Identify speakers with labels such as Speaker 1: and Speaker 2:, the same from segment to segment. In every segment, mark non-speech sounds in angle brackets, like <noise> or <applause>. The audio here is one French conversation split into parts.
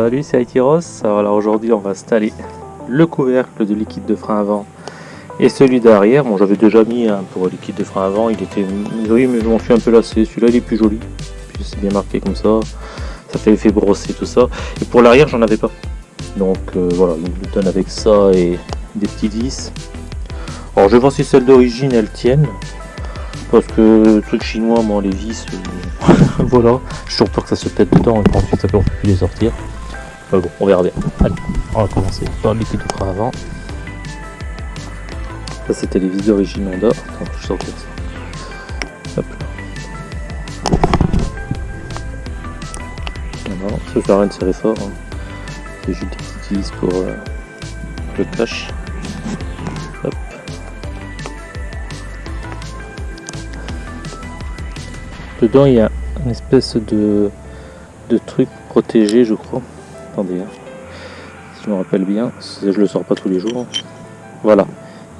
Speaker 1: Salut, c'est Aitiros. Alors aujourd'hui, on va installer le couvercle de liquide de frein avant et celui derrière. Bon, j'avais déjà mis un pour liquide de frein avant, il était oui, mais je m'en suis un peu lassé. Celui-là, il est plus joli. Puis c'est bien marqué comme ça. Ça fait effet brossé, tout ça. Et pour l'arrière, j'en avais pas. Donc euh, voilà, il me donne avec ça et des petits vis. Alors je voir si celles d'origine elles tiennent. Parce que le truc chinois, moi les vis, euh, <laughs> voilà. J'ai toujours peur que ça se pète dedans et qu'ensuite ça peut plus les sortir. Mais bon, on verra bien. Allez, on va commencer par le liquide avant. Ça c'était les vis d'origine Honda. Attends, je sortir ça. Hop là. Non, ça sert à rien de serrer fort. Hein. C'est juste des petites vis pour euh, le cache. Hop. Dedans il y a une espèce de, de truc protégé je crois. Attendez, hein. si je me rappelle bien, je le sors pas tous les jours. Voilà,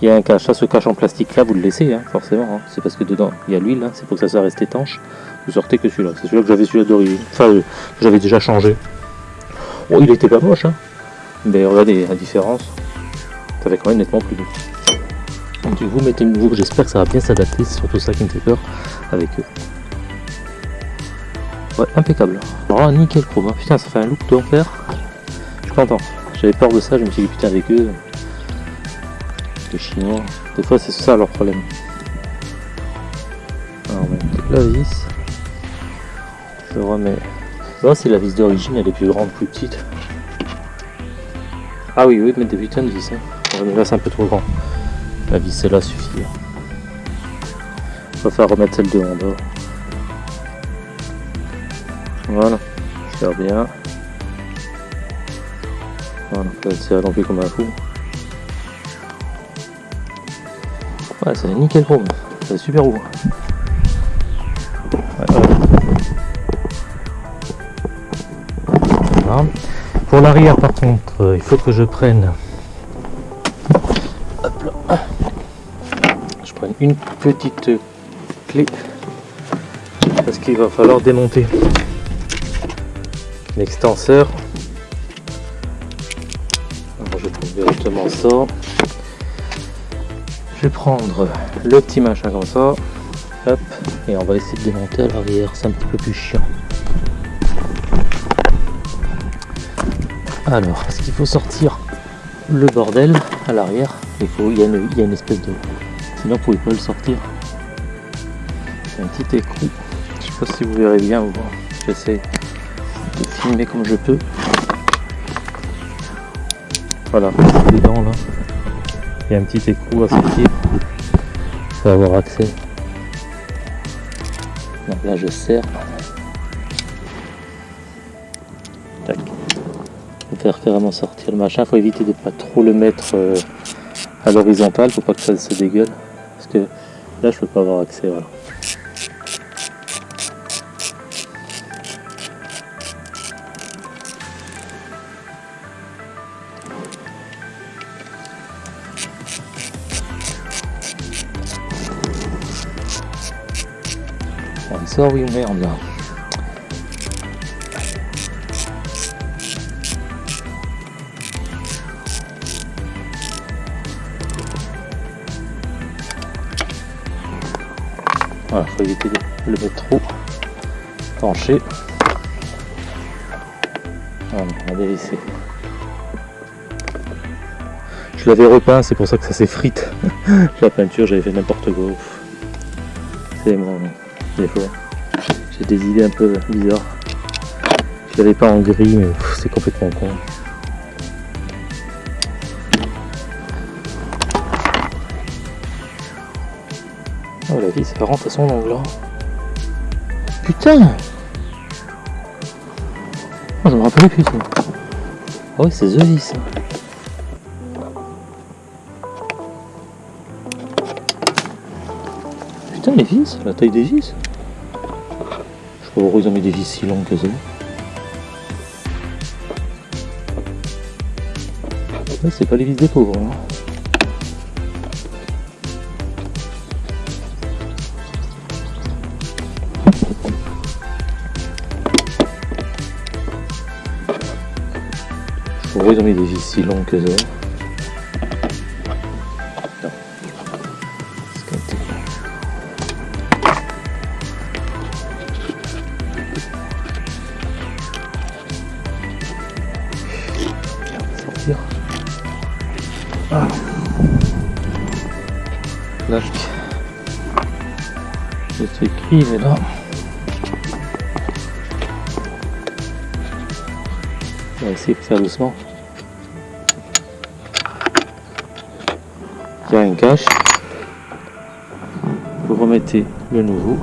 Speaker 1: il y a un cache, ça ce cache en plastique là vous le laissez hein, forcément, hein. c'est parce que dedans il y a l'huile, c'est pour que ça, ça reste étanche. Vous sortez que celui-là, c'est celui-là que j'avais celui-là d'origine, enfin euh, j'avais déjà changé. Bon il était pas moche, mais regardez la différence, ça fait quand même nettement plus doux. Donc vous mettez nouveau, j'espère que ça va bien s'adapter, c'est surtout ça qui me fait peur avec eux. Ouais, impeccable. Alors nickel chrome. Putain, ça fait un look d'enfer. Je suis content. J'avais peur de ça, je me suis dit putain avec eux. Les chinois. Des fois c'est ça leur problème. Alors on met la vis. Je remets. Ça c'est la vis d'origine, elle est plus grande, plus petite. Ah oui, oui, mais des putains de vis. Hein. là c'est un peu trop grand. La vis celle-là suffit. On va faire remettre celle de Honda. Voilà, faire bien. Voilà, pas tirer non plus comme un fou. Ouais, c'est nickel chrome, c'est super beau. Voilà. Pour l'arrière par contre, euh, il faut que je prenne Hop là. je prenne une petite clé parce qu'il va falloir démonter l'extenseur. Alors je prendre directement ça. Je vais prendre le petit machin comme ça. Et on va essayer de démonter à l'arrière, c'est un petit peu plus chiant. Alors, est-ce qu'il faut sortir le bordel à l'arrière? Il, faut, il, y a une, il une espèce de... Sinon vous pouvez pas le sortir. Un petit écrou. Je sais pas si vous verrez bien ou J'essaie filmer comme je peux. Voilà, dedans là. Il y a un petit écrou à sortir. pour avoir accès. Donc là je serre. Tac. Faut faire carrément sortir le machin. Faut éviter de pas trop le mettre euh, à l'horizontale. Faut pas que ça se dégueule. Parce que là je peux pas avoir accès. Voilà. Oui merde voilà faut éviter de le mettre trop penché. On va dévisser je l'avais repeint c'est pour ça que ça s'effrite. <laughs> La peinture j'avais fait n'importe quoi. C'est mon défaut j'ai des idées un peu bizarres. Je l'avais pas en gris, mais c'est complètement con. Oh la vie, ça rentre à son angle. Hein. Putain oh, Je me rappelais plus ça. Oh oui, c'est The Vis. Putain, les vis, la taille des vis. Ont mis des vis si longues que ça C'est pas les vis des pauvres. Hein. Ont mis des vis si longues que ça Ah. L'arc. Le truc il est là. On va essayer de faire doucement. Il y a un cache. Vous remettez le nouveau.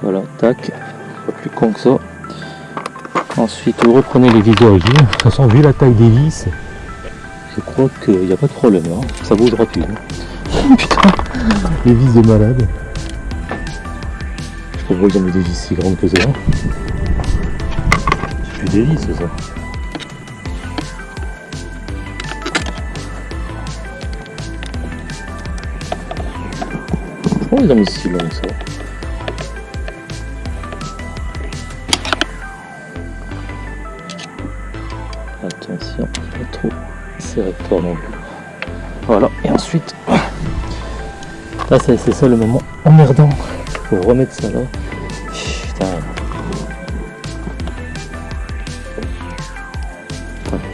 Speaker 1: Voilà, tac. Pas plus con que ça. Ensuite, vous reprenez les vis d'origine. De toute façon, vu la taille des vis, je crois qu'il n'y a pas de problème. hein. Ça bougera plus. hein. Putain, les vis de malade. Je sais pas mis des vis si grandes que ça. C'est plus des vis, ça. Pourquoi ils ont mis si long que ça? Voilà, et ensuite, là c'est ça le moment emmerdant. Faut remettre ça là.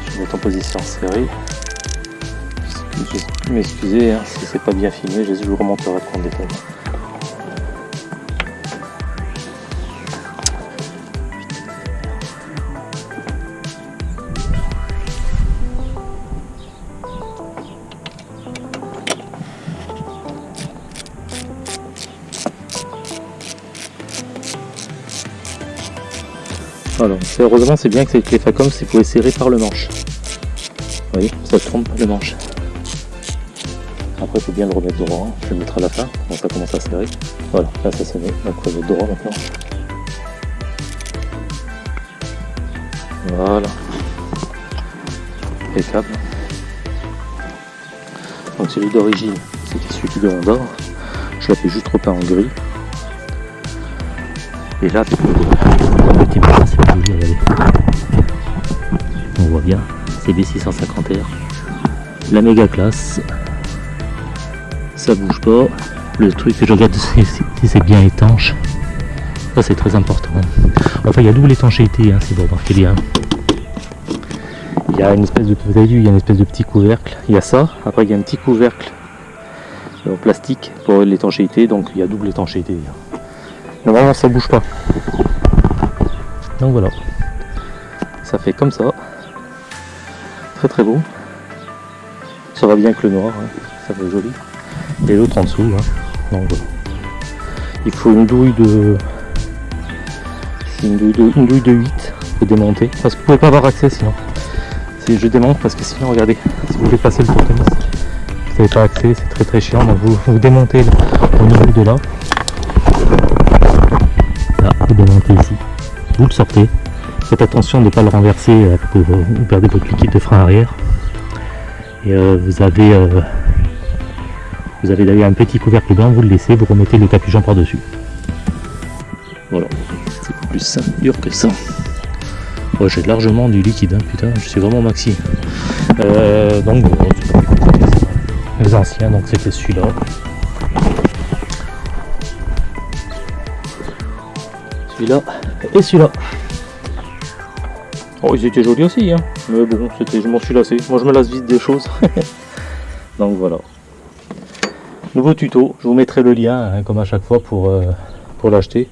Speaker 1: Je vais mettre en position serrée. Excusez- M'excusez hein, si c'est pas bien filmé, je vous remonterai en détail. Heureusement c'est bien que c'est les Facom, c'est pour les serrer par le manche. Vous voyez, ça trompe le manche. Après, il faut bien le remettre droit. Je le mettre à la fin, quand ça commence à serrer. Voilà, là ça se met. Donc, on va droit maintenant. Voilà. Impeccable. Donc, celui d'origine, c'était celui de Honda. Je l'ai fait juste repeint en gris. Et là, c'est le petit regardez. On voit bien, c'est B650R. La méga classe. Ça bouge pas. Le truc je regarde, <laughs> si c'est bien étanche. Ça, c'est très important. Enfin, il y a double étanchéité, hein, si vous remarquez bien. Il y a une espèce de, vous il y a une espèce de petit couvercle. Il y a ça. Après, il y a un petit couvercle en plastique pour l'étanchéité. Donc, il y a double étanchéité. Normalement, ça bouge pas. Donc voilà. Ça fait comme ça. Très très beau. Ça va bien avec le noir. hein. Ça fait joli. Et l'autre en dessous. hein. Donc voilà. Il faut une douille de. Une douille de, une douille de 8 faut démonter. Parce que vous pouvez pas avoir accès sinon. Si je démonte parce que sinon regardez, si vous voulez passer le tournevis, vous n'avez pas accès, c'est très très chiant. Donc vous, vous démontez au niveau de là. Vous le sortez. Faites attention de ne pas le renverser euh, pour que vous perdez votre liquide de frein arrière. Et euh, vous avez euh, vous avez d'ailleurs un petit couvercle blanc, vous le laissez, vous remettez le capuchon par-dessus. Voilà, c'est plus simple, dur que ça. Ouais, j'ai largement du liquide, hein, putain, je suis vraiment maxi. Donc, les anciens, donc c'était celui-là. Celui-là et celui-là. Oh, ils étaient jolis aussi, hein. Mais bon, je m'en suis lassé. Moi, je me lasse vite des choses. <laughs> donc voilà. Nouveau tuto, je vous mettrai le lien, hein, comme à chaque fois, pour, euh, pour l'acheter.